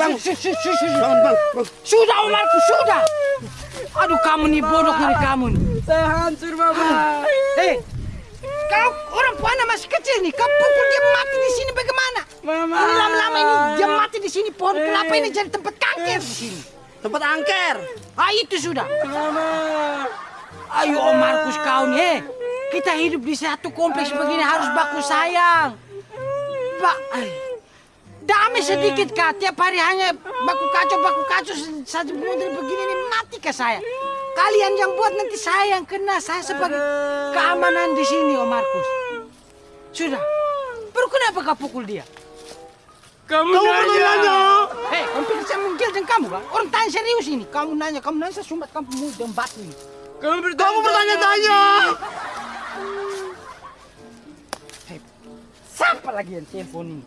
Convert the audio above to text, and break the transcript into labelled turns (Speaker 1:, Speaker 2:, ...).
Speaker 1: bang.
Speaker 2: Su- su- su- su-
Speaker 1: Bangun bang. bang.
Speaker 2: Sudah Om Markus, sudah. Aduh kamu nih bodoh nih kamu nih.
Speaker 3: Saya hancur, Mama.
Speaker 2: Hei, kau orang puana masih kecil nih. Kau pukul dia mati di sini bagaimana?
Speaker 3: Mama.
Speaker 2: Ini lama-lama ini dia mati di sini. Pohon kelapa ini jadi tempat kanker di sini.
Speaker 1: Tempat angker.
Speaker 2: Ah itu sudah.
Speaker 3: Mama.
Speaker 2: Ayo Om Markus kau nih. eh. Kita hidup di satu kompleks begini harus baku sayang. Pak, ay. Sedikit kak. Tiap hari hanya baku kacau baku kacau saja model begini nih mati ke saya. Kalian yang buat nanti saya yang kena. Saya sebagai keamanan di sini Om Markus. Sudah. Baru kenapa kau pukul dia?
Speaker 3: Kamu,
Speaker 1: Kamu
Speaker 3: nanya.
Speaker 1: nanya.
Speaker 2: Hei, kamu pikir saya menggildan kamu kan? Orang tanya serius ini. Kamu nanya, kamu nanya saya sumbat kamu dan batu ini.
Speaker 3: Kamu bertanya.
Speaker 1: Kamu bertanya-tanya.
Speaker 2: Siapa lagi yang telepon ini?